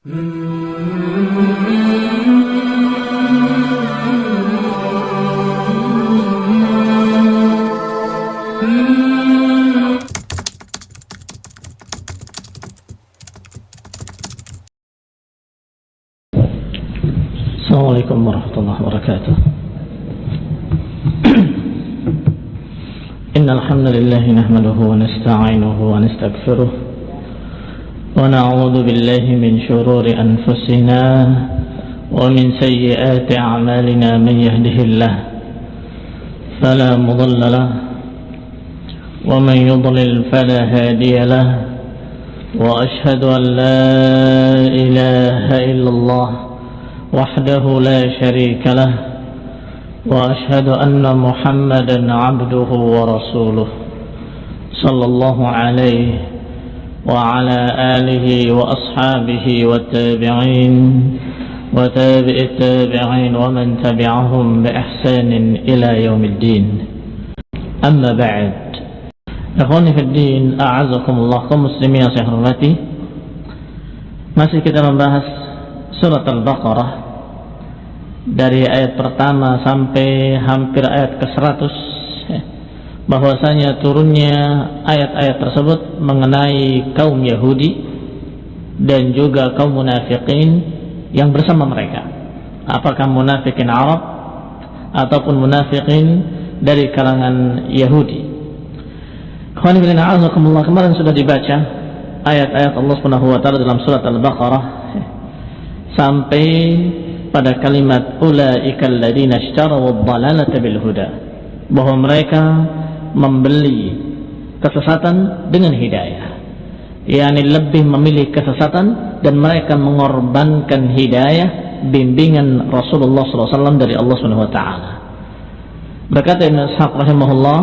السلام عليكم ورحمة الله وبركاته. إن الحمد لله نحمده ونستعينه ونستغفره ونعوذ بالله من شرور أنفسنا ومن سيئات أعمالنا من يهده الله فلا مضل له ومن يضلل فلا هادي له وأشهد أن لا إله إلا الله وحده لا شريك له وأشهد أن محمدا عبده ورسوله صلى الله عليه وعلى آله وأصحابه والتابعين وتابع التابعين ومن تبعهم بإحسان إلى يوم الدين. أما بعد أخواني في الدين أعزكم الله كمسلمين صحرفتي masih kita membahas surat al-baqarah dari ayat pertama sampai hampir ayat ke 100 bahwasanya turunnya ayat-ayat tersebut mengenai kaum Yahudi dan juga kaum munafikin yang bersama mereka. Apakah munafikin Arab ataupun munafikin dari kalangan Yahudi. kemarin sudah dibaca ayat-ayat Allah Subhanahu dalam surat Al-Baqarah sampai pada kalimat ulaikal ladzina ishtaraw ad-dhalalata bil huda bahwa mereka membeli kesesatan dengan hidayah. Yakni lebih memilih kesesatan dan mereka mengorbankan hidayah bimbingan Rasulullah SAW dari Allah Subhanahu wa taala. Berkata Ibn Ishaq rahimahullah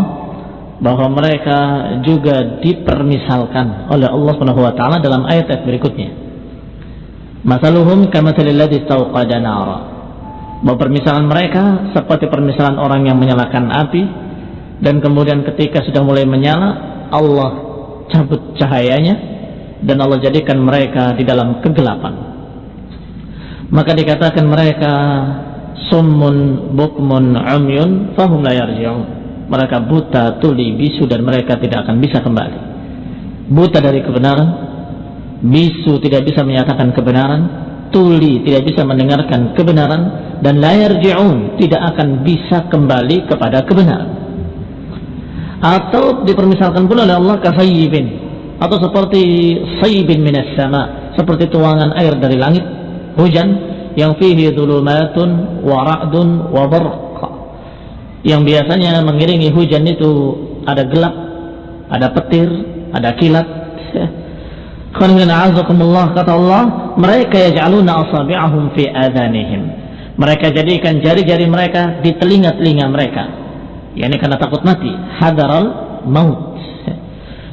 bahwa mereka juga dipermisalkan oleh Allah taala dalam ayat-ayat berikutnya. Masaluhum. Bahwa permisalan mereka seperti permisalan orang yang menyalakan api dan kemudian ketika sudah mulai menyala Allah cabut cahayanya dan Allah jadikan mereka di dalam kegelapan. Maka dikatakan mereka summun bukmun umyun fahum la. Mereka buta, tuli, bisu dan mereka tidak akan bisa kembali. Buta dari kebenaran, bisu tidak bisa menyatakan kebenaran, tuli tidak bisa mendengarkan kebenaran, dan layar ji'un tidak akan bisa kembali kepada kebenaran. Atau dipermisalkan pula oleh Allah kasayyibin atau seperti sayyibin minas sama, seperti tuangan air dari langit, hujan yang fihi dhulumatun wa ra'dun. Yang biasanya mengiringi hujan itu ada gelap, ada petir, ada kilat, kata Allah mereka yaj'aluna asabi'ahum fi adhanihim. Mereka jadikan jari-jari mereka di telinga-telinga mereka. Yakni karena takut mati. Hadaral maut.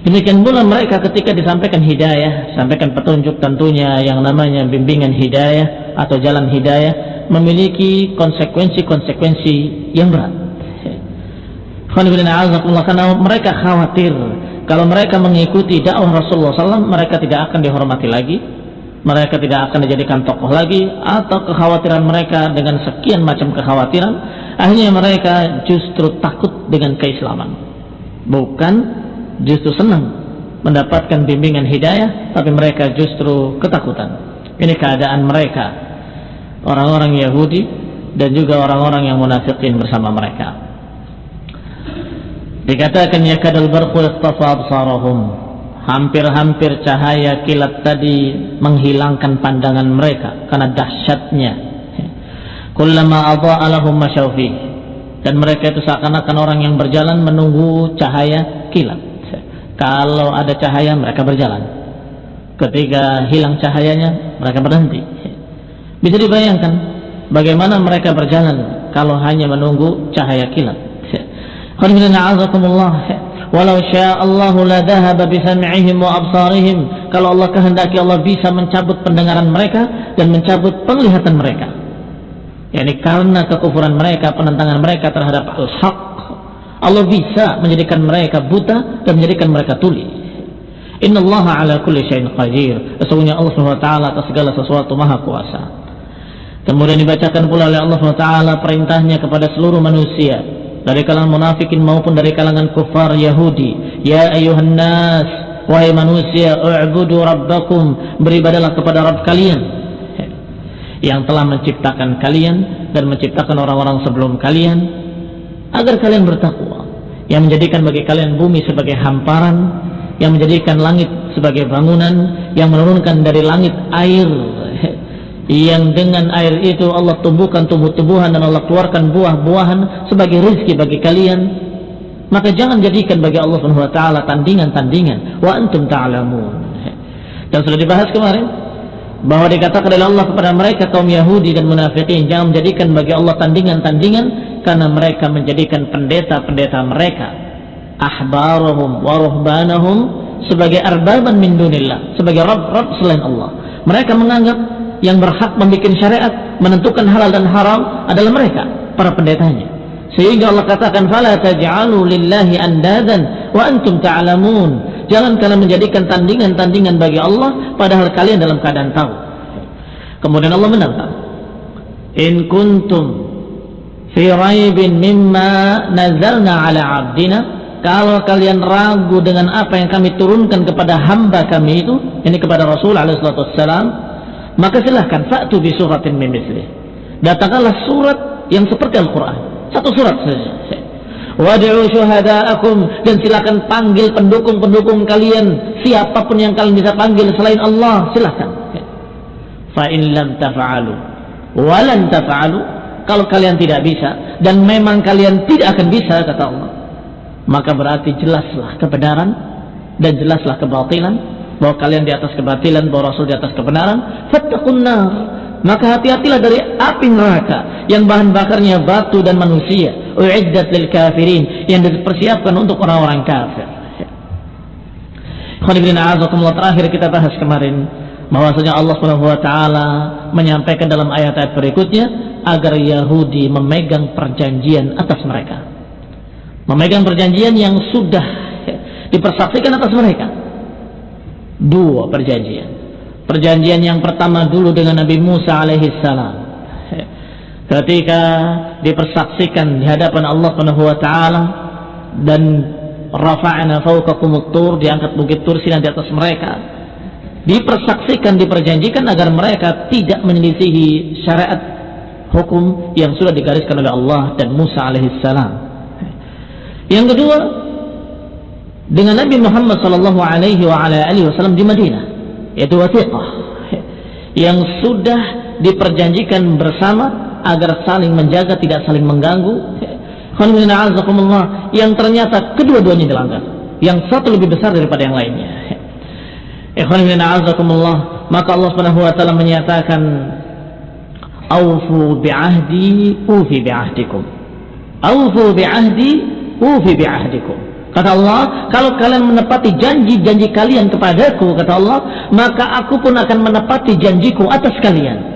Demikian pula mereka ketika disampaikan hidayah sampaikan petunjuk tentunya yang namanya bimbingan hidayah atau jalan hidayah memiliki konsekuensi-konsekuensi yang berat. Karena mereka khawatir kalau mereka mengikuti dakwah Rasulullah SAW, mereka tidak akan dihormati lagi, mereka tidak akan dijadikan tokoh lagi, atau kekhawatiran mereka dengan sekian macam kekhawatiran, akhirnya mereka justru takut dengan keislaman. Bukan justru senang mendapatkan bimbingan hidayah, tapi mereka justru ketakutan. Ini keadaan mereka, orang-orang Yahudi dan juga orang-orang yang munafikin bersama mereka. Dikatakan ya kadal barqu absarahum. Hampir-hampir cahaya kilat tadi menghilangkan pandangan mereka karena dahsyatnya. Kullama adha'a lahum masyawfi. Dan mereka itu seakan-akan orang yang berjalan menunggu cahaya kilat. Kalau ada cahaya mereka berjalan. Ketika hilang cahayanya mereka berhenti. Bisa dibayangkan bagaimana mereka berjalan kalau hanya menunggu cahaya kilat. Walau Allah la dhahaba bisam'ihim wa absarihim. Kalau Allah kehendaki Allah bisa mencabut pendengaran mereka dan mencabut penglihatan mereka. Yani karena kekufuran mereka, penentangan mereka terhadap al-haq. Allah bisa menjadikan mereka buta dan menjadikan mereka tuli. Inna Allah ala kulli syai'in qadir. Sesungguhnya Allah SWT atas segala sesuatu maha kuasa. Kemudian dibacakan pula oleh Allah SWT perintahnya kepada seluruh manusia dari kalangan munafikin maupun dari kalangan kufar Yahudi. Ya ayuhan nas, wahai manusia, u'budu rabbakum, beribadalah kepada Rabb kalian yang telah menciptakan kalian dan menciptakan orang-orang sebelum kalian agar kalian bertakwa yang menjadikan bagi kalian bumi sebagai hamparan yang menjadikan langit sebagai bangunan yang menurunkan dari langit air yang dengan air itu Allah tumbuhkan tumbuh-tumbuhan dan Allah keluarkan buah-buahan sebagai rezeki bagi kalian. Maka jangan jadikan bagi Allah Subhanahu wa taala tandingan-tandingan. Wa antum ta'lamun. Dan sudah dibahas kemarin bahwa dikatakan oleh Allah kepada mereka kaum Yahudi dan munafikin jangan menjadikan bagi Allah tandingan-tandingan karena mereka menjadikan pendeta-pendeta mereka ahbarahum wa ruhbanahum sebagai arbaban min dunillah sebagai rabb-rabb selain Allah. Mereka menganggap yang berhak membuat syariat, menentukan halal dan haram adalah mereka, para pendetanya. Sehingga Allah katakan, "Fala taj'alu lillahi andadan wa antum ta'lamun." Jangan kalian menjadikan tandingan-tandingan bagi Allah padahal kalian dalam keadaan tahu. Kemudian Allah menantang, "In kuntum fi raibin mimma nazalna ala 'abdina" Kalau kalian ragu dengan apa yang kami turunkan kepada hamba kami itu, ini kepada Rasul alaihi wasallam, maka silahkan fa'tu bi suratin min datangkanlah surat yang seperti Al-Quran. Satu surat saja. Wad'u syuhada'akum. Dan silakan panggil pendukung-pendukung kalian. Siapa pun yang kalian bisa panggil selain Allah silahkan fa in lam taf'alu walan taf'alu kalau kalian tidak bisa dan memang kalian tidak akan bisa kata Allah maka berarti jelaslah kebenaran dan jelaslah kebatilan bahwa kalian di atas kebatilan, bahwa Rasul di atas kebenaran, fattaqun nar. Maka hati-hatilah dari api neraka yang bahan bakarnya batu dan manusia. Uiddat lil kafirin yang dipersiapkan untuk orang-orang kafir. Khonibillah terakhir kita bahas kemarin bahwasanya Allah Subhanahu wa taala menyampaikan dalam ayat-ayat berikutnya agar Yahudi memegang perjanjian atas mereka. Memegang perjanjian yang sudah dipersaksikan atas mereka dua perjanjian. Perjanjian yang pertama dulu dengan Nabi Musa alaihissalam. Ketika dipersaksikan di hadapan Allah wa taala dan rafa'na fawqakum tur diangkat bukit Tur Sinan di atas mereka. Dipersaksikan diperjanjikan agar mereka tidak menyelisihi syariat hukum yang sudah digariskan oleh Allah dan Musa alaihissalam. Yang kedua, dengan Nabi Muhammad sallallahu alaihi wasallam di Madinah yaitu wasiqah yang sudah diperjanjikan bersama agar saling menjaga tidak saling mengganggu. Yang ternyata kedua-duanya dilanggar. Yang satu lebih besar daripada yang lainnya. Maka Allah Subhanahu wa taala menyatakan aufu bi'ahdi ufi bi'ahdikum. Aufu bi'ahdi ufi bi'ahdikum Kata Allah, kalau kalian menepati janji-janji kalian kepadaku, kata Allah, maka aku pun akan menepati janjiku atas kalian.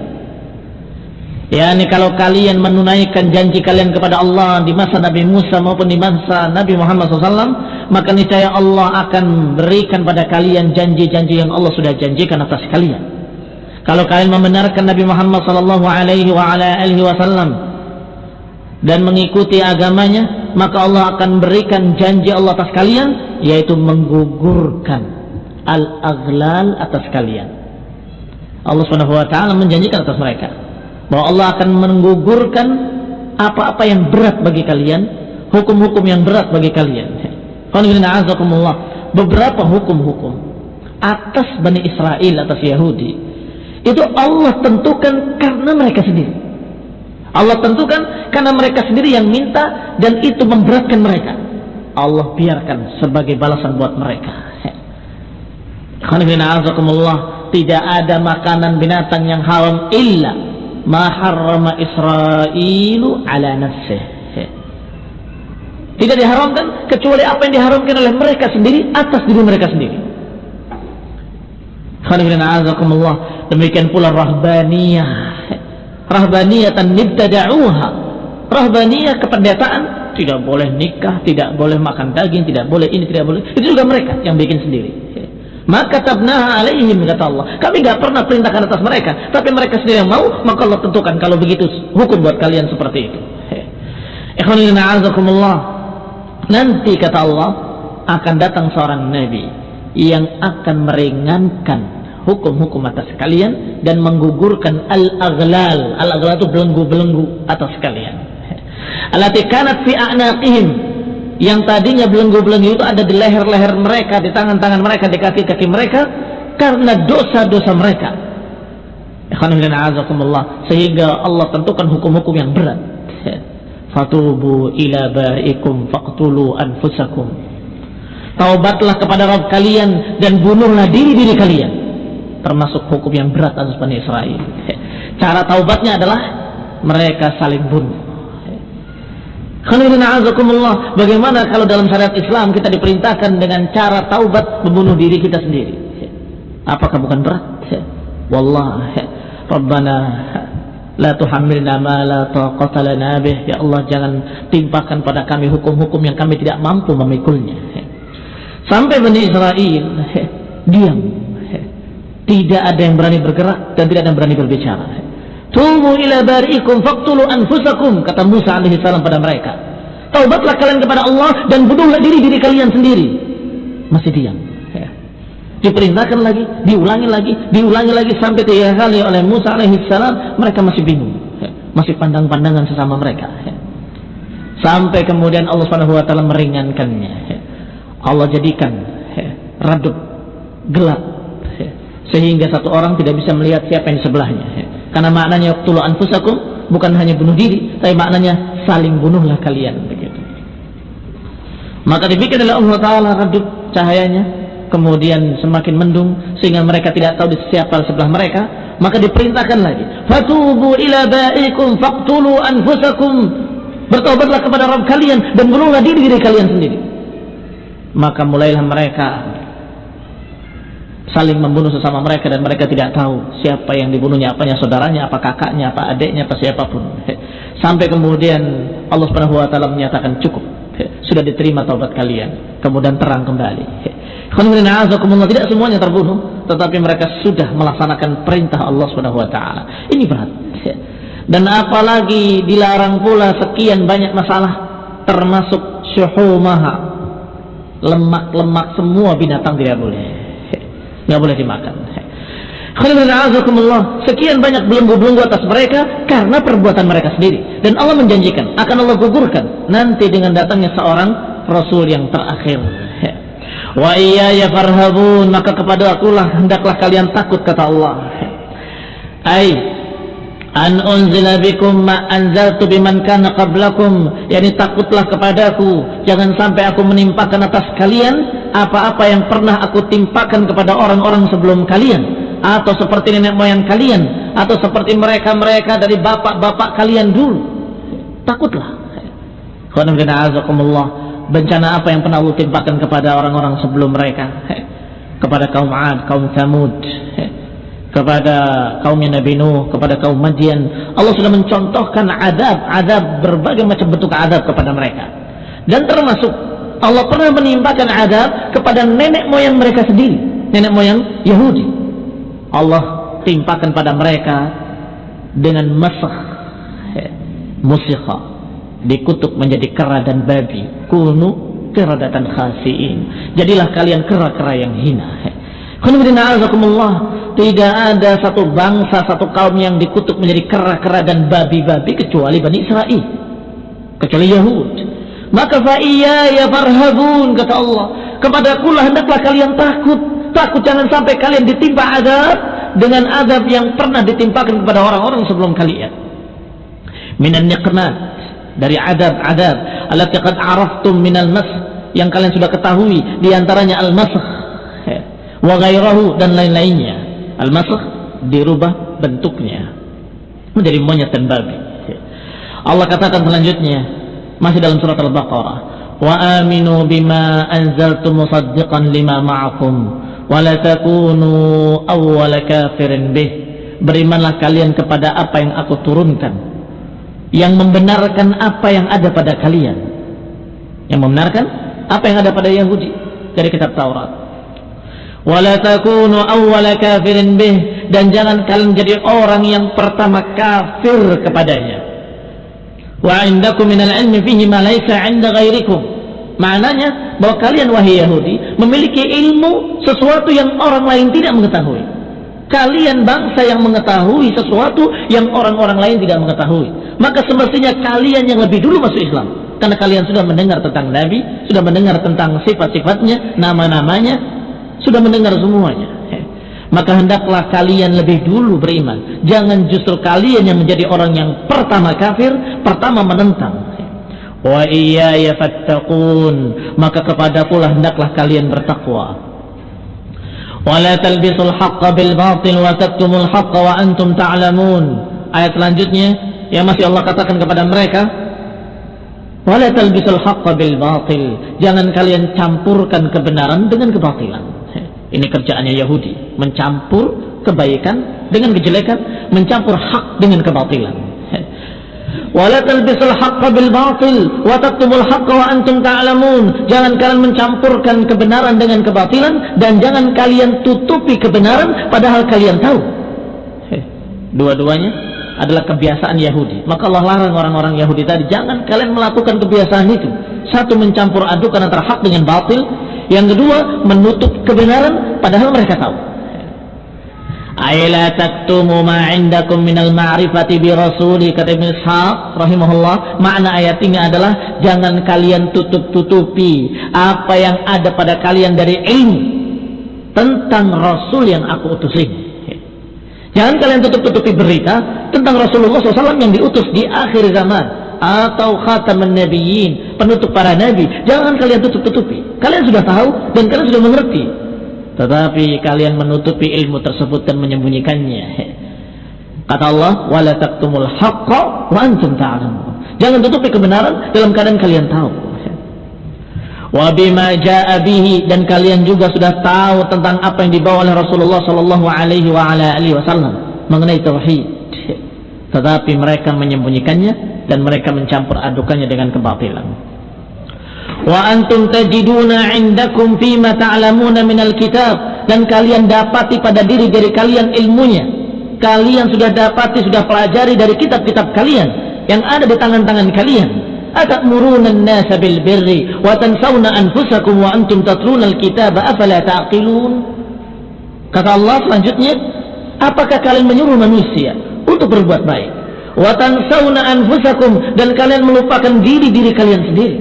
Ya, ini kalau kalian menunaikan janji kalian kepada Allah di masa Nabi Musa maupun di masa Nabi Muhammad SAW, maka niscaya Allah akan berikan pada kalian janji-janji yang Allah sudah janjikan atas kalian. Kalau kalian membenarkan Nabi Muhammad SAW dan mengikuti agamanya, maka Allah akan berikan janji Allah atas kalian yaitu menggugurkan al-aghlal atas kalian. Allah taala menjanjikan atas mereka bahwa Allah akan menggugurkan apa-apa yang berat bagi kalian, hukum-hukum yang berat bagi kalian. Beberapa hukum-hukum atas Bani Israel, atas Yahudi, itu Allah tentukan karena mereka sendiri. Allah tentukan karena mereka sendiri yang minta dan itu memberatkan mereka. Allah biarkan sebagai balasan buat mereka. Tidak ada makanan binatang yang haram illa ma Israelu ala nafsih. Tidak diharamkan kecuali apa yang diharamkan oleh mereka sendiri atas diri mereka sendiri. Demikian pula rahbaniyah rahbaniyatan nibtada'uha rahbaniyah kependetaan tidak boleh nikah tidak boleh makan daging tidak boleh ini tidak boleh itu juga mereka yang bikin sendiri Maka tabnaha alaihim kata Allah. Kami nggak pernah perintahkan atas mereka, tapi mereka sendiri yang mau, maka Allah tentukan kalau begitu hukum buat kalian seperti itu. Ikhwanina azakumullah. Nanti kata Allah akan datang seorang nabi yang akan meringankan hukum-hukum atas kalian dan menggugurkan al-aghlal. Al-aghlal itu belenggu-belenggu atas kalian. Alati kanat fi a'naqihim yang tadinya belenggu-belenggu itu ada di leher-leher mereka, di tangan-tangan mereka, di kaki-kaki mereka karena dosa-dosa mereka. Sehingga Allah tentukan hukum-hukum yang berat. Fatubu ila barikum faqtulu anfusakum. Taubatlah kepada Rabb kalian dan bunuhlah diri-diri kalian. Termasuk hukum yang berat atas Bani Israel. Cara taubatnya adalah mereka saling bunuh Bagaimana kalau dalam syariat Islam kita diperintahkan dengan cara taubat membunuh diri kita sendiri? Apakah bukan berat? Wallah, Rabbana la tuhammilna ma la taqata bih. Ya Allah, jangan timpakan pada kami hukum-hukum yang kami tidak mampu memikulnya. Sampai Bani Israel diam. Tidak ada yang berani bergerak dan tidak ada yang berani berbicara. Tubu ila bari'ikum faqtulu anfusakum kata Musa alaihi salam pada mereka. Taubatlah kalian kepada Allah dan bunuhlah diri-diri kalian sendiri. Masih diam. Ya. Diperintahkan lagi, diulangi lagi, diulangi lagi sampai tiga kali oleh Musa alaihi salam, mereka masih bingung. Ya. Masih pandang-pandangan sesama mereka. Ya. Sampai kemudian Allah Subhanahu wa taala meringankannya. Ya. Allah jadikan redup gelap. Sehingga satu orang tidak bisa melihat siapa yang di sebelahnya. Ya. Karena maknanya tulu anfusakum bukan hanya bunuh diri, tapi maknanya saling bunuhlah kalian begitu. Maka dibikin oleh Allah Taala redup cahayanya, kemudian semakin mendung sehingga mereka tidak tahu di siapa sebelah mereka. Maka diperintahkan lagi, fatubu ila ba'ikum faqtulu anfusakum. Bertobatlah kepada Rabb kalian dan bunuhlah diri diri kalian sendiri. Maka mulailah mereka saling membunuh sesama mereka dan mereka tidak tahu siapa yang dibunuhnya, apanya saudaranya, apa kakaknya, apa adiknya, apa siapa pun. Sampai kemudian Allah Subhanahu wa taala menyatakan cukup. Sudah diterima taubat kalian. Kemudian terang kembali. Tidak semuanya terbunuh, tetapi mereka sudah melaksanakan perintah Allah Subhanahu wa taala. Ini berat. Dan apalagi dilarang pula sekian banyak masalah termasuk syuhumaha. Lemak-lemak semua binatang tidak boleh nggak boleh dimakan. Sekian banyak belenggu-belenggu atas mereka karena perbuatan mereka sendiri. Dan Allah menjanjikan akan Allah gugurkan nanti dengan datangnya seorang Rasul yang terakhir. Wa iya ya farhabun maka kepada akulah hendaklah kalian takut kata Allah. Ai an unzila bikum ma anzaltu biman kana qablakum yani takutlah kepadaku jangan sampai aku menimpakan atas kalian apa-apa yang pernah aku timpakan kepada orang-orang sebelum kalian. Atau seperti nenek moyang kalian. Atau seperti mereka-mereka dari bapak-bapak kalian dulu. Takutlah. Bencana apa yang pernah Allah timpakan kepada orang-orang sebelum mereka? Kepada kaum Ad, kaum Thamud. Kepada kaum Nabi Nuh, kepada kaum Madian. Allah sudah mencontohkan adab, adab berbagai macam bentuk adab kepada mereka. Dan termasuk Allah pernah menimpakan adab kepada nenek moyang mereka sendiri, nenek moyang Yahudi. Allah timpakan pada mereka dengan masah musikha dikutuk menjadi kera dan babi. Kunu keradatan khasiin. Jadilah kalian kera-kera yang hina tidak ada satu bangsa satu kaum yang dikutuk menjadi kera-kera dan babi-babi kecuali Bani Israel. Kecuali Yahudi maka ya farhabun kata Allah. Kepada kula hendaklah kalian takut. Takut jangan sampai kalian ditimpa azab dengan azab yang pernah ditimpakan kepada orang-orang sebelum kalian. Minan niqmat dari adab-adab allati araftum minal mas yang kalian sudah ketahui di antaranya al-masakh wa ghairahu dan lain-lainnya. Al-masakh dirubah bentuknya menjadi monyet dan babi. Allah katakan selanjutnya masih dalam surat Al-Baqarah. Wa aminu bima anzaltu musaddiqan lima ma'akum wa la takunu awwala kafirin bih. Berimanlah kalian kepada apa yang aku turunkan yang membenarkan apa yang ada pada kalian. Yang membenarkan apa yang ada pada Yahudi dari kitab Taurat. Wala takunu awwala kafirin bih dan jangan kalian jadi orang yang pertama kafir kepadanya. Wa indakum minal ilmi fihi ma laysa 'inda ghairikum. Maknanya bahwa kalian wahai Yahudi memiliki ilmu sesuatu yang orang lain tidak mengetahui. Kalian bangsa yang mengetahui sesuatu yang orang-orang lain tidak mengetahui. Maka semestinya kalian yang lebih dulu masuk Islam. Karena kalian sudah mendengar tentang Nabi, sudah mendengar tentang sifat-sifatnya, nama-namanya, sudah mendengar semuanya. Maka hendaklah kalian lebih dulu beriman. Jangan justru kalian yang menjadi orang yang pertama kafir, pertama menentang. Wa iyaya fattaqun. Maka kepada pula hendaklah kalian bertakwa. Wala talbisul haqqa bil batil wa taktumul haqqa wa antum ta'lamun. Ayat selanjutnya yang masih Allah katakan kepada mereka wala talbisul haqqa bil batil. Jangan kalian campurkan kebenaran dengan kebatilan ini kerjaannya Yahudi. Mencampur kebaikan dengan kejelekan mencampur hak dengan kebatilan. Bil batil wa jangan kalian mencampurkan kebenaran dengan kebatilan dan jangan kalian tutupi kebenaran padahal kalian tahu. Dua-duanya adalah kebiasaan Yahudi. Maka Allah larang orang-orang Yahudi tadi jangan kalian melakukan kebiasaan itu. Satu mencampur adukan antara hak dengan batil yang kedua menutup kebenaran padahal mereka tahu. Ayla taktumu ma minal ma'rifati bi rasuli kata Ibn Ishaq rahimahullah. Makna ayat ini adalah jangan kalian tutup-tutupi apa yang ada pada kalian dari ilmu tentang rasul yang aku utus ini jangan kalian tutup-tutupi berita tentang Rasulullah SAW yang diutus di akhir zaman atau khataman nabiyyin penutup para nabi. Jangan kalian tutup-tutupi. Kalian sudah tahu dan kalian sudah mengerti. Tetapi kalian menutupi ilmu tersebut dan menyembunyikannya. Kata Allah wala taktumul haqqa wa antum ta'lamun. Jangan tutupi kebenaran dalam keadaan kalian tahu. Wa bima jaa bihi dan kalian juga sudah tahu tentang apa yang dibawa oleh Rasulullah sallallahu alaihi wa ala wasallam mengenai tauhid tetapi mereka menyembunyikannya dan mereka mencampur adukannya dengan kebatilan. Wa antum tajiduna indakum fima ta'lamuna minal kitab. Dan kalian dapati pada diri diri kalian ilmunya. Kalian sudah dapati sudah pelajari dari kitab-kitab kalian yang ada di tangan-tangan kalian. Atamuruna an-nasa bil birri wa tansawna anfusakum wa antum tatluna al-kitaba afala ta'qilun? Kata Allah selanjutnya apakah kalian menyuruh manusia untuk berbuat baik. Wa tansawna anfusakum dan kalian melupakan diri-diri kalian sendiri.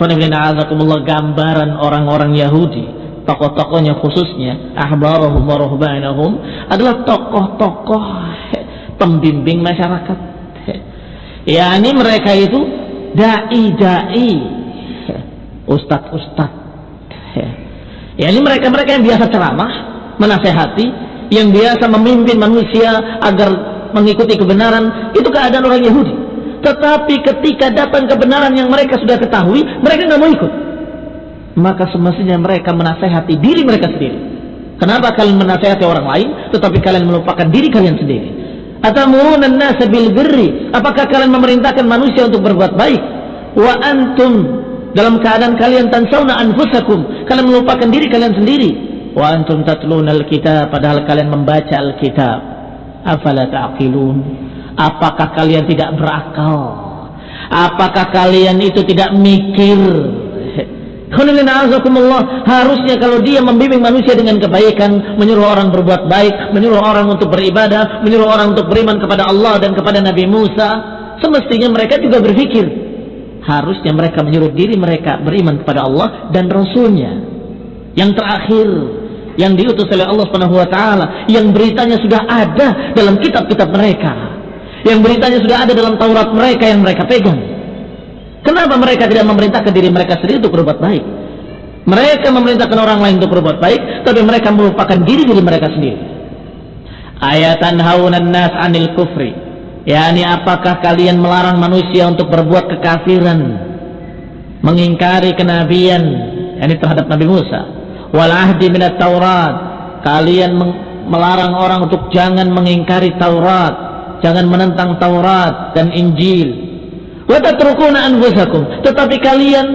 Gambaran orang-orang Yahudi tokoh-tokohnya khususnya ahbarahum wa ruhbanahum adalah tokoh-tokoh pembimbing masyarakat. Yakni mereka itu dai-dai ustad-ustad yakni mereka-mereka yang biasa ceramah menasehati yang biasa memimpin manusia agar mengikuti kebenaran itu keadaan orang Yahudi tetapi ketika datang kebenaran yang mereka sudah ketahui, mereka nggak mau ikut. Maka semestinya mereka menasehati diri mereka sendiri. Kenapa kalian menasehati orang lain, tetapi kalian melupakan diri kalian sendiri? Apakah kalian memerintahkan manusia untuk berbuat baik? Wa antum dalam keadaan kalian tansawna anfusakum. Kalian melupakan diri kalian sendiri. Wa antum tatluna al-kitab padahal kalian membaca al-kitab. Afala ta'qilun? Apakah kalian tidak berakal? Apakah kalian itu tidak mikir? Harusnya kalau dia membimbing manusia dengan kebaikan, menyuruh orang berbuat baik, menyuruh orang untuk beribadah, menyuruh orang untuk beriman kepada Allah dan kepada Nabi Musa, semestinya mereka juga berpikir. Harusnya mereka menyuruh diri mereka beriman kepada Allah dan Rasulnya. Yang terakhir, yang diutus oleh Allah Subhanahu wa taala, yang beritanya sudah ada dalam kitab-kitab mereka yang beritanya sudah ada dalam Taurat mereka yang mereka pegang. Kenapa mereka tidak memerintahkan diri mereka sendiri untuk berbuat baik? Mereka memerintahkan orang lain untuk berbuat baik, tapi mereka melupakan diri diri mereka sendiri. Ayatan haunan nas anil kufri. yakni apakah kalian melarang manusia untuk berbuat kekafiran, mengingkari kenabian, yakni terhadap Nabi Musa. Wal ahdi minat Taurat. Kalian melarang orang untuk jangan mengingkari Taurat jangan menentang Taurat dan Injil. Tetapi kalian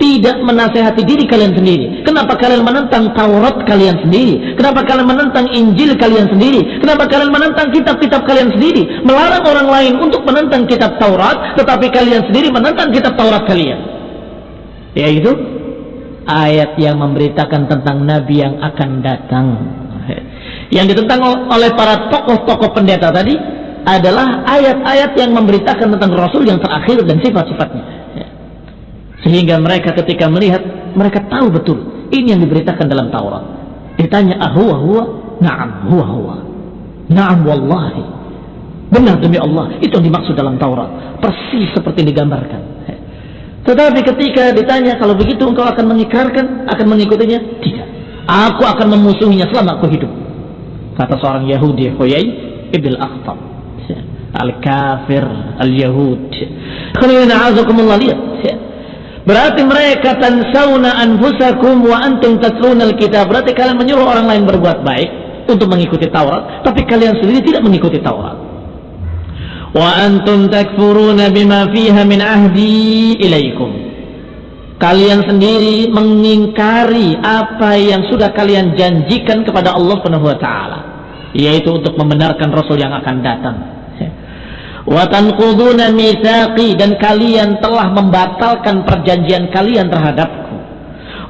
tidak menasehati diri kalian sendiri? Kenapa kalian menentang Taurat kalian sendiri? Kenapa kalian menentang Injil kalian sendiri? Kenapa kalian menentang kitab-kitab kalian sendiri? Melarang orang lain untuk menentang kitab Taurat, tetapi kalian sendiri menentang kitab Taurat kalian. Yaitu ayat yang memberitakan tentang nabi yang akan datang. Yang ditentang oleh para tokoh-tokoh pendeta tadi adalah ayat-ayat yang memberitakan tentang Rasul yang terakhir dan sifat-sifatnya. Sehingga mereka ketika melihat, mereka tahu betul ini yang diberitakan dalam Taurat. Ditanya, ahuwa huwa? Naam, huwa huwa. Naam wallahi. Benar demi Allah, itu yang dimaksud dalam Taurat. Persis seperti digambarkan. Tetapi ketika ditanya, kalau begitu engkau akan mengikrarkan, akan mengikutinya? Tidak. Aku akan memusuhinya selama aku hidup. Kata seorang Yahudi, Huyai Ibn Akhtab. Al-kafir, al-Yahud. lihat. Berarti mereka tansawna anfusakum wa antum tatluna alkitab. Berarti kalian menyuruh orang lain berbuat baik untuk mengikuti Taurat, tapi kalian sendiri tidak mengikuti Taurat. Wa antum takfuruna bima fiha min ahdi ilaikum. Kalian sendiri mengingkari apa yang sudah kalian janjikan kepada Allah Subhanahu wa taala, yaitu untuk membenarkan rasul yang akan datang. Watanquduna mitsaqi dan kalian telah membatalkan perjanjian kalian terhadapku.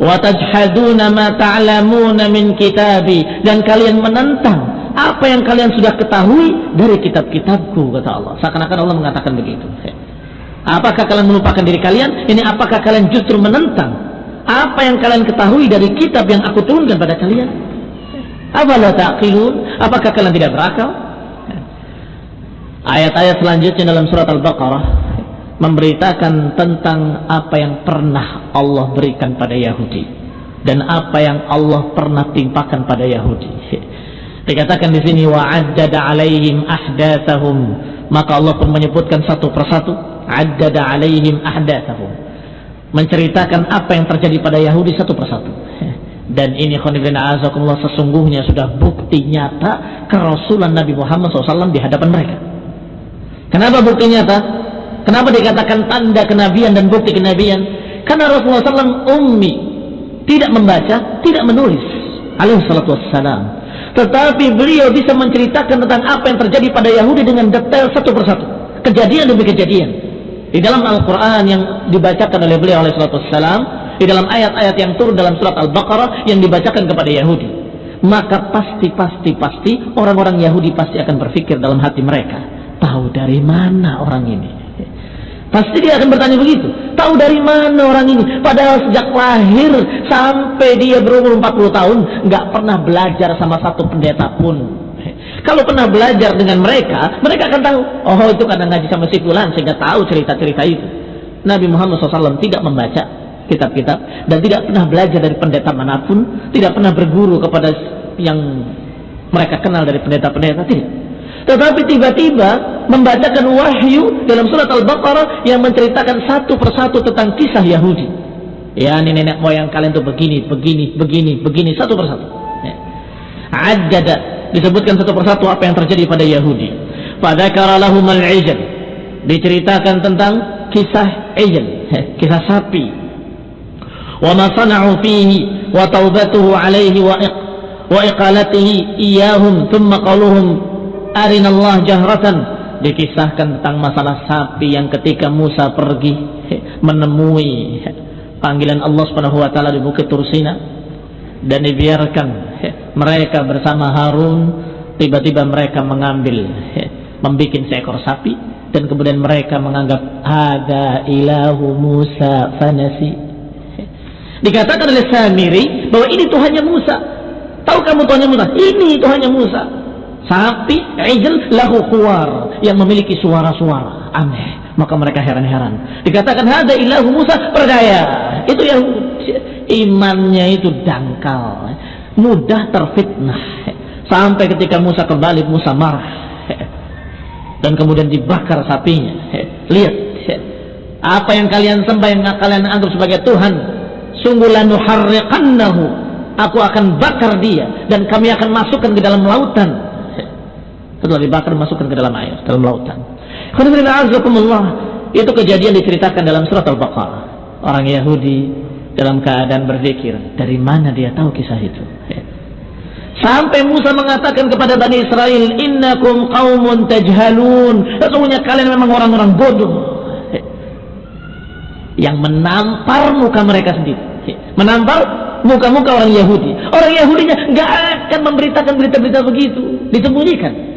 Watajhaduna ma ta'lamuna min kitabi dan kalian menentang apa yang kalian sudah ketahui dari kitab-kitabku kata Allah. Seakan-akan Allah mengatakan begitu. Apakah kalian melupakan diri kalian? Ini apakah kalian justru menentang apa yang kalian ketahui dari kitab yang aku turunkan pada kalian? La taqilun? Apakah kalian tidak berakal? Ayat-ayat selanjutnya dalam surat Al-Baqarah memberitakan tentang apa yang pernah Allah berikan pada Yahudi dan apa yang Allah pernah timpakan pada Yahudi. Dikatakan di sini wa'addada alaihim ahdatsahum maka Allah pun menyebutkan satu persatu addada alaihim ahdatsahum menceritakan apa yang terjadi pada Yahudi satu persatu. Dan ini khonibina azakumullah sesungguhnya sudah bukti nyata kerasulan Nabi Muhammad SAW di hadapan mereka. Kenapa bukti nyata? Kenapa dikatakan tanda kenabian dan bukti kenabian? Karena Rasulullah SAW ummi, tidak membaca, tidak menulis. Alaihi salatu wassalam. Tetapi beliau bisa menceritakan tentang apa yang terjadi pada Yahudi dengan detail satu persatu. Kejadian demi kejadian. Di dalam Al-Quran yang dibacakan oleh beliau alaihi salatu wassalam, di dalam ayat-ayat yang turun dalam surat Al-Baqarah yang dibacakan kepada Yahudi. Maka pasti, pasti, pasti orang-orang Yahudi pasti akan berpikir dalam hati mereka Tahu dari mana orang ini? Pasti dia akan bertanya begitu. Tahu dari mana orang ini? Padahal sejak lahir sampai dia berumur 40 tahun nggak pernah belajar sama satu pendeta pun. Kalau pernah belajar dengan mereka, mereka akan tahu. Oh itu karena ngaji sama si Fulan sehingga tahu cerita-cerita itu. Nabi Muhammad SAW tidak membaca kitab-kitab dan tidak pernah belajar dari pendeta mana pun, tidak pernah berguru kepada yang mereka kenal dari pendeta-pendeta tidak. Tetapi tiba-tiba membacakan wahyu dalam surat Al-Baqarah yang menceritakan satu persatu tentang kisah Yahudi. Ya, nenek moyang kalian tuh begini, begini, begini, begini, satu persatu. Ya. Ajada disebutkan satu persatu apa yang terjadi pada Yahudi. Pada lahum al-ijl. Diceritakan tentang kisah ijl, ya, kisah sapi. Wa ma sana'u fihi wa taubatuhu alaihi wa wa iqalatihi iyahum thumma qaluhum arinallah jahratan. Dikisahkan tentang masalah sapi yang ketika Musa pergi menemui panggilan Allah Subhanahu wa taala di Bukit Tursina dan dibiarkan mereka bersama Harun tiba-tiba mereka mengambil membuat seekor sapi dan kemudian mereka menganggap ada ilahu Musa fanasi. Dikatakan oleh Samiri bahwa ini Tuhannya Musa. Tahu kamu Tuhannya Musa? Ini Tuhannya Musa sapi ijl lahu khuwar yang memiliki suara-suara. Aneh. Maka mereka heran-heran. Dikatakan ada ilahu Musa percaya itu yang imannya itu dangkal. Mudah terfitnah. Sampai ketika Musa kembali Musa marah. Dan kemudian dibakar sapinya. Lihat. Apa yang kalian sembah yang kalian anggap sebagai Tuhan sungguh lanuharriqannahu. Aku akan bakar dia dan kami akan masukkan ke dalam lautan setelah dibakar masukkan ke dalam air, dalam lautan. Itu kejadian diceritakan dalam surat Al-Baqarah. Orang Yahudi dalam keadaan berzikir. Dari mana dia tahu kisah itu? Sampai Musa mengatakan kepada Bani Israel, Innakum qawmun tajhalun. Sesungguhnya kalian memang orang-orang bodoh. Yang menampar muka mereka sendiri. Menampar muka-muka orang Yahudi. Orang Yahudinya nggak akan memberitakan berita-berita begitu. Disembunyikan.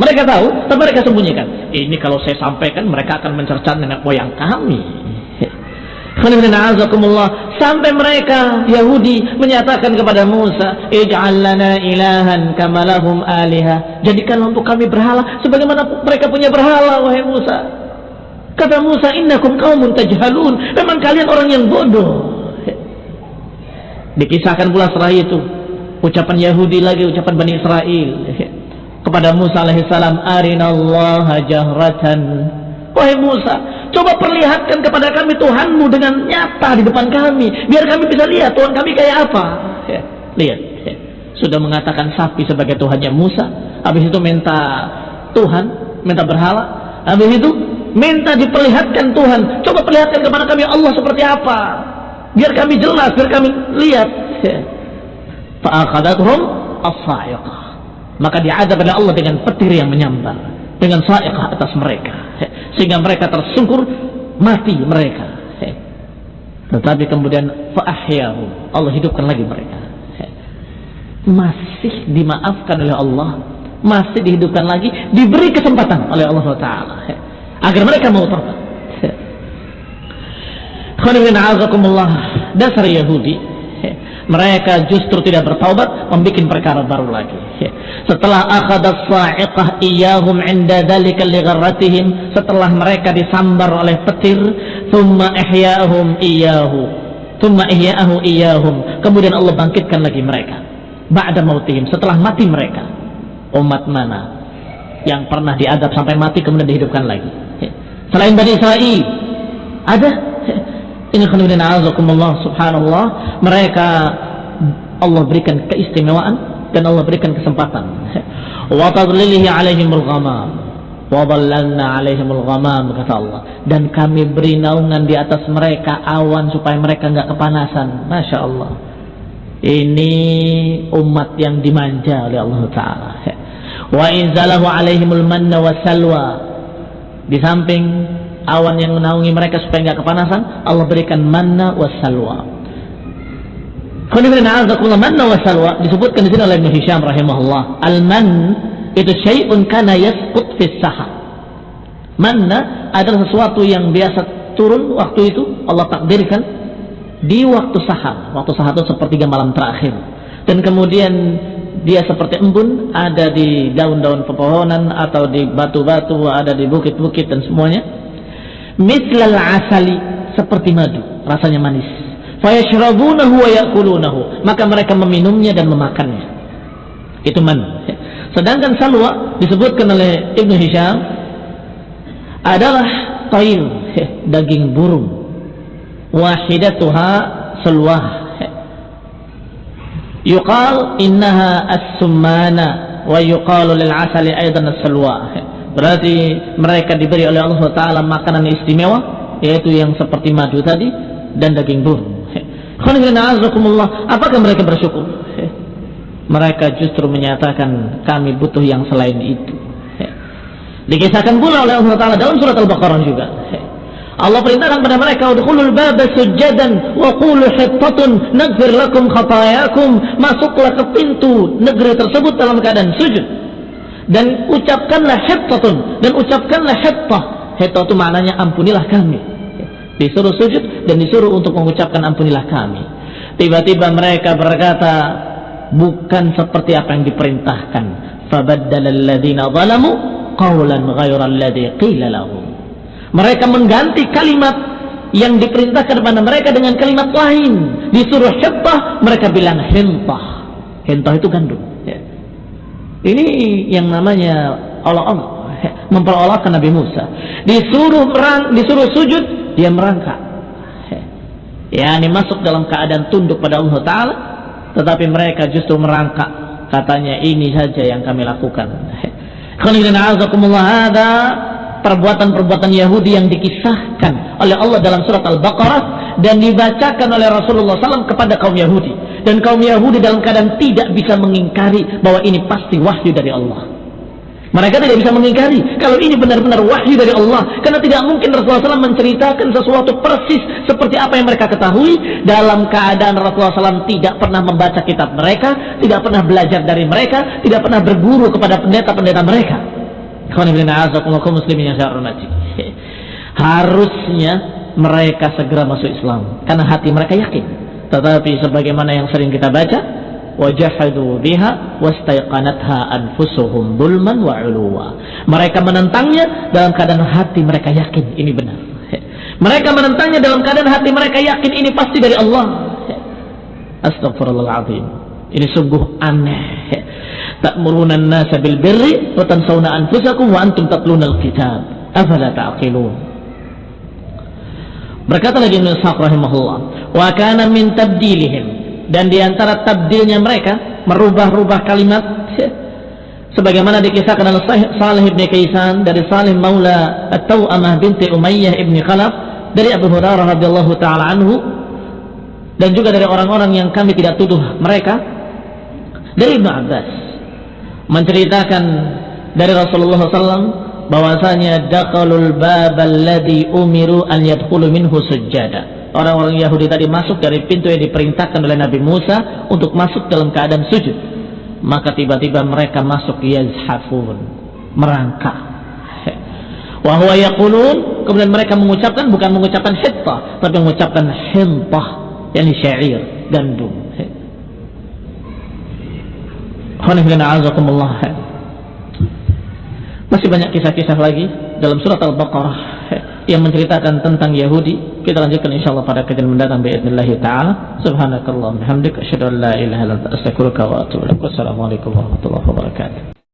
Mereka tahu, tapi mereka sembunyikan. Ini kalau saya sampaikan, mereka akan mencerca nenek moyang kami. Sampai mereka Yahudi menyatakan kepada Musa, "Ij'al lana ilahan kama lahum aliha." Jadikanlah untuk kami berhala sebagaimana mereka punya berhala wahai Musa. Kata Musa, "Innakum qaumun tajhalun." Memang kalian orang yang bodoh. Dikisahkan pula setelah itu ucapan Yahudi lagi ucapan Bani Israel kepada Musa alaihissalam, "Arinallaha jahratan." Wahai Musa, coba perlihatkan kepada kami Tuhanmu dengan nyata di depan kami. Biar kami bisa lihat Tuhan kami kayak apa. Ya, lihat. Ya. Sudah mengatakan sapi sebagai Tuhannya Musa. Habis itu minta Tuhan, minta berhala. Habis itu minta diperlihatkan Tuhan. Coba perlihatkan kepada kami Allah seperti apa. Biar kami jelas, biar kami lihat. Ya. As-sa'iqah. Maka diadab oleh Allah dengan petir yang menyambar. Dengan sa'iqah atas mereka. Sehingga mereka tersungkur mati mereka. Tetapi kemudian Allah hidupkan lagi mereka. Masih dimaafkan oleh Allah masih dihidupkan lagi diberi kesempatan oleh Allah Taala. Agar mereka mau tobat dasar Yahudi mereka justru tidak bertaubat membuat perkara baru lagi setelah akhadat sa'iqah iyahum inda dhalika ligharratihim setelah mereka disambar oleh petir thumma ihya'ahum iyahu thumma ihya'ahu iyahum kemudian Allah bangkitkan lagi mereka. Ba'da mautihim. Setelah mati mereka. Umat mana yang pernah diadab sampai mati kemudian dihidupkan lagi? Selain Bani Israel ada? Ini khonibin azakumullah subhanallah. Mereka Allah berikan keistimewaan dan Allah berikan kesempatan. Wa tadlilihi alaihimul ghamam. Wa dhallalna alaihimul ghamam kata Allah. Dan kami beri naungan di atas mereka awan supaya mereka enggak kepanasan. Masya Allah. Ini umat yang dimanja oleh Allah Ta'ala. Wa inzalahu alaihimul manna wa salwa. Di samping awan yang menaungi mereka supaya nggak kepanasan Allah berikan manna wassalwa manna wassalwa disebutkan di sini oleh Ibnu rahimahullah al-man itu syai'un kana yasqut fis saha. Manna adalah sesuatu yang biasa turun waktu itu Allah takdirkan di waktu sahar waktu sahar itu sepertiga malam terakhir. Dan kemudian dia seperti embun ada di daun-daun pepohonan atau di batu-batu ada di bukit-bukit dan semuanya. Mislal asali seperti madu rasanya manis maka mereka meminumnya dan memakannya. Itu man. Sedangkan salwa disebutkan oleh Ibnu Hisham adalah tail daging burung. Wahidatuha salwah. Yuqal innaha as-summana wa yuqalu lil asali aidan as-salwa Berarti mereka diberi oleh Allah Taala makanan istimewa, yaitu yang seperti madu tadi dan daging burung. Apakah mereka bersyukur? Mereka justru menyatakan kami butuh yang selain itu. Dikisahkan pula oleh Allah Taala dalam surat Al-Baqarah juga. Allah perintahkan pada mereka udkhulul baba sujadan wa qulu hittatun naghfir masuklah ke pintu negeri tersebut dalam keadaan sujud dan ucapkanlah hittatun dan ucapkanlah hittah hittah itu maknanya ampunilah kami disuruh sujud dan disuruh untuk mengucapkan ampunilah kami. Tiba-tiba mereka berkata bukan seperti apa yang diperintahkan. Mereka mengganti kalimat yang diperintahkan kepada mereka dengan kalimat lain. Disuruh hittah mereka bilang hintah hintah itu gandum. Ini yang namanya Allah Allah memperolahkan Nabi Musa. Disuruh merang, disuruh sujud, dia merangkak. Ya, ini masuk dalam keadaan tunduk pada Allah Taala, tetapi mereka justru merangkak. Katanya ini saja yang kami lakukan. ada perbuatan-perbuatan Yahudi yang dikisahkan oleh Allah dalam surat Al-Baqarah dan dibacakan oleh Rasulullah SAW kepada kaum Yahudi dan kaum Yahudi dalam keadaan tidak bisa mengingkari bahwa ini pasti wahyu dari Allah mereka tidak bisa mengingkari. Kalau ini benar-benar wahyu dari Allah karena tidak mungkin Rasulullah SAW menceritakan sesuatu persis seperti apa yang mereka ketahui dalam keadaan Rasulullah SAW tidak pernah membaca kitab mereka tidak pernah belajar dari mereka tidak pernah berguru kepada pendeta-pendeta mereka. Harusnya mereka segera masuk Islam karena hati mereka yakin. Tetapi sebagaimana yang sering kita baca wajahadu biha wastaiqanatha anfusuhum bulman wa uluwa. Mereka menentangnya dalam keadaan hati mereka yakin ini benar. Mereka menentangnya dalam keadaan hati mereka yakin ini pasti dari Allah. Astagfirullahaladzim. Ini sungguh aneh. Ta'muruna an-nasa bil birri wa tansawna anfusakum wa antum tatluna al-kitab. Afala ta'qilun. Berkata lagi Ishaq rahimahullah, "Wa kana min tabdilihim dan di antara tabdilnya mereka merubah-rubah kalimat sebagaimana dikisahkan oleh Salih ibn Kaisan dari Salih Maula At-Tawamah binti Umayyah ibn Khalaf dari Abu Hurairah radhiyallahu taala anhu dan juga dari orang-orang yang kami tidak tuduh mereka dari Ibnu Abbas menceritakan dari Rasulullah SAW bahwasanya dakalul bab alladhi umiru an yadkhulu minhu sujjada orang-orang Yahudi tadi masuk dari pintu yang diperintahkan oleh Nabi Musa untuk masuk dalam keadaan sujud. Maka tiba-tiba mereka masuk yazhafun merangkak. Wahwa yaqulun kemudian mereka mengucapkan bukan mengucapkan hittah tapi mengucapkan hintah yakni syair gandum. Masih banyak kisah-kisah lagi dalam surat Al-Baqarah yang menceritakan tentang Yahudi kita lanjutkan insyaallah pada kajian mendatang باذنillah taala subhanakallah hamdika asyhadu an la ilaha illa anta astaghfiruka wa atubu ilaik wassalamu alaikum warahmatullahi wabarakatuh